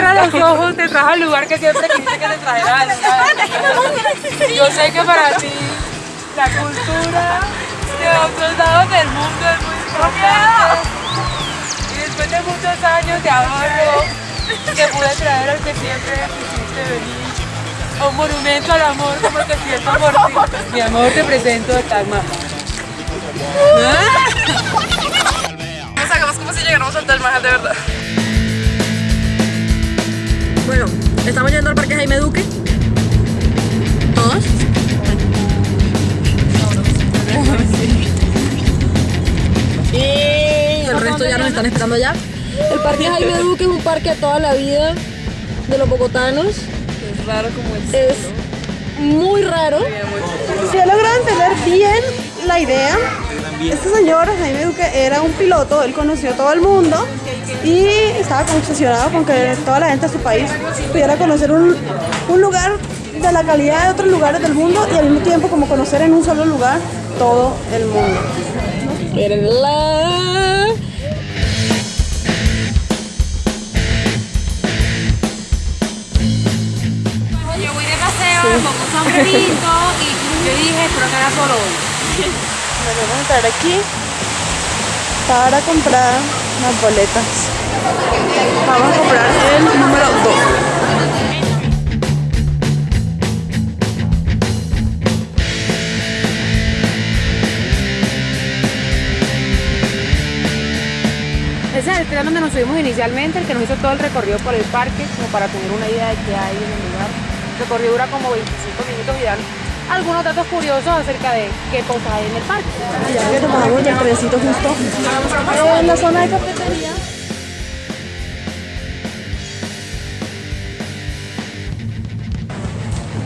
cierra los ojos, te trajo al lugar que siempre quisiste que te trajera. Yo sé que para ti la cultura de otros lados del mundo es muy importante. Y después de muchos años de ahorro, que pude traer al que siempre quisiste venir. Un monumento al amor como que siento por ti. Mi amor, te presento a Tagma. No sabemos cómo si llegamos a Tal Mahal de verdad. Estamos yendo al parque Jaime Duque. ¿Todos? Y el resto ya nos están esperando allá. El parque Jaime Duque es un parque de toda la vida de los bogotanos. Es raro como es. Es muy raro. Si he logrado entender bien la idea, este señor, Jaime Duque, era un piloto, él conoció a todo el mundo y estaba como obsesionado con que toda la gente de su país pudiera conocer un, un lugar de la calidad de otros lugares del mundo y al mismo tiempo como conocer en un solo lugar todo el mundo. Mírenla. Yo voy de paseo con un sombrerito y yo dije, espero que era solo hoy. Nos vamos a entrar aquí para comprar las boletas. Vamos a comprar el número 2. Ese es el tren donde nos subimos inicialmente, el que nos hizo todo el recorrido por el parque, como para tener una idea de qué hay en el lugar. El recorrido dura como 25 minutos y dan algunos datos curiosos acerca de qué cosas hay en el parque. Ya que tomamos el trencito justo en la zona de cafetería.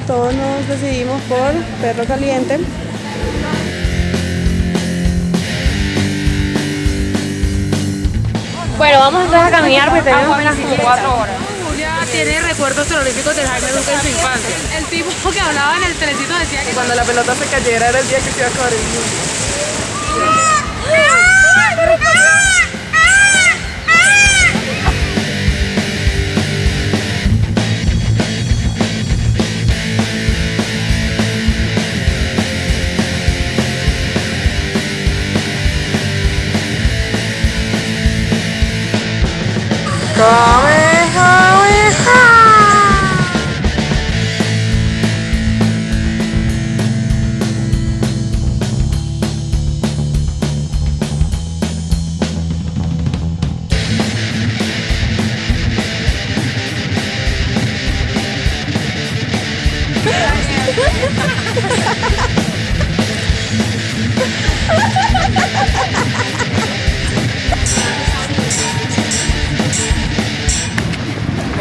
Todos nos decidimos por perro caliente. Bueno, vamos entonces a caminar porque tenemos apenas como 4 horas. Tiene recuerdos terroríficos de Jaime Duque en su infancia. El tipo que hablaba en el telecito decía que Cuando la pelota se cayera era el día que se iba a acabar el mundo.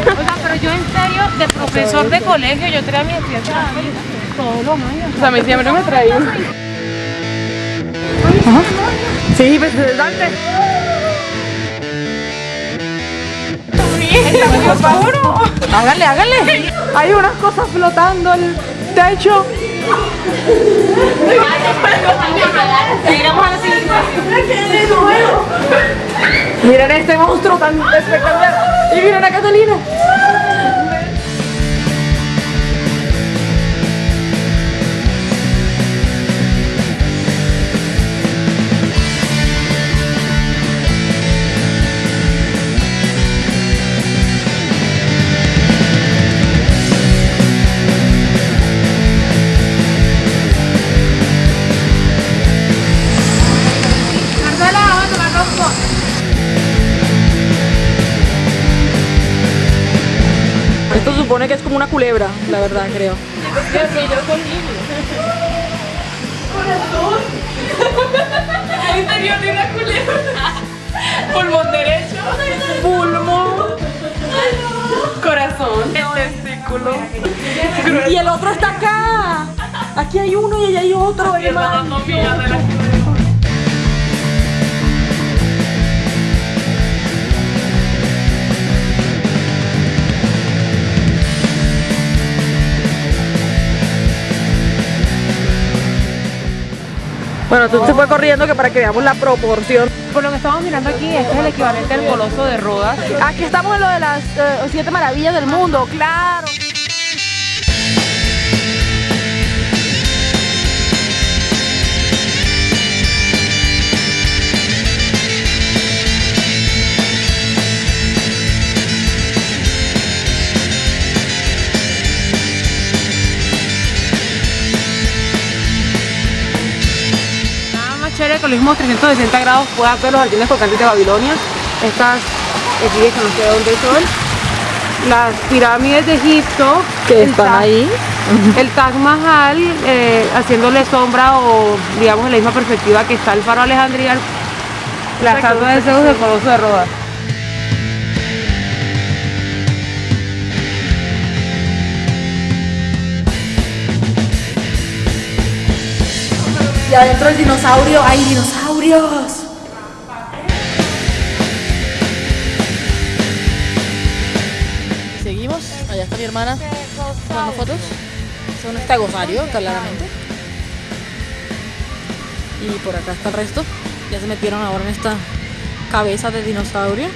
Oiga, pero yo en serio, de profesor de colegio, yo traía mi estudiante todos los años. O sea, a mí siempre me traía. Sí, pues dale. Está muy oscuro. Háganle, háganle. Hay unas cosas flotando el techo. Miren este monstruo tan espectacular. Y miren a Catalina. Esto supone que es como una culebra, la verdad, creo. El interior de una culebra. Pulmón derecho. Pulmón. Corazón. Testículo. Y el otro está acá. Aquí hay uno y allá hay otro. Bueno, tú se fue corriendo que para que veamos la proporción. Por lo que estamos mirando aquí, este es el equivalente al coloso de Rodas. Aquí estamos en lo de las eh, siete maravillas del mundo, claro. Con los mismos 360 grados puedas ver los jardines colgantes de Babilonia. Estas que no sé dónde son. Las pirámides de Egipto. Que están Taj- ahí. El Taj Mahal eh, haciéndole sombra o digamos en la misma perspectiva que está el faro de Alejandría. La estatua de Zeus del Coloso de Rodas. Y adentro del dinosaurio hay dinosaurios. Seguimos, allá está mi hermana tomando fotos. Son este gozario, claramente. Y por acá está el resto. Ya se metieron ahora en esta cabeza de dinosaurio.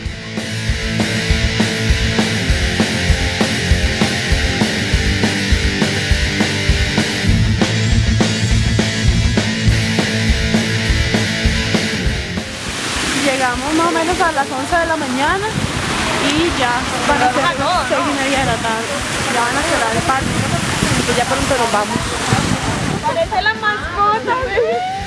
Llegamos más o menos a las 11 de la mañana y ya van a ser las 6 y media de la tarde. Ya van a cerrar el parque que ya pronto nos vamos. Parece la mascota.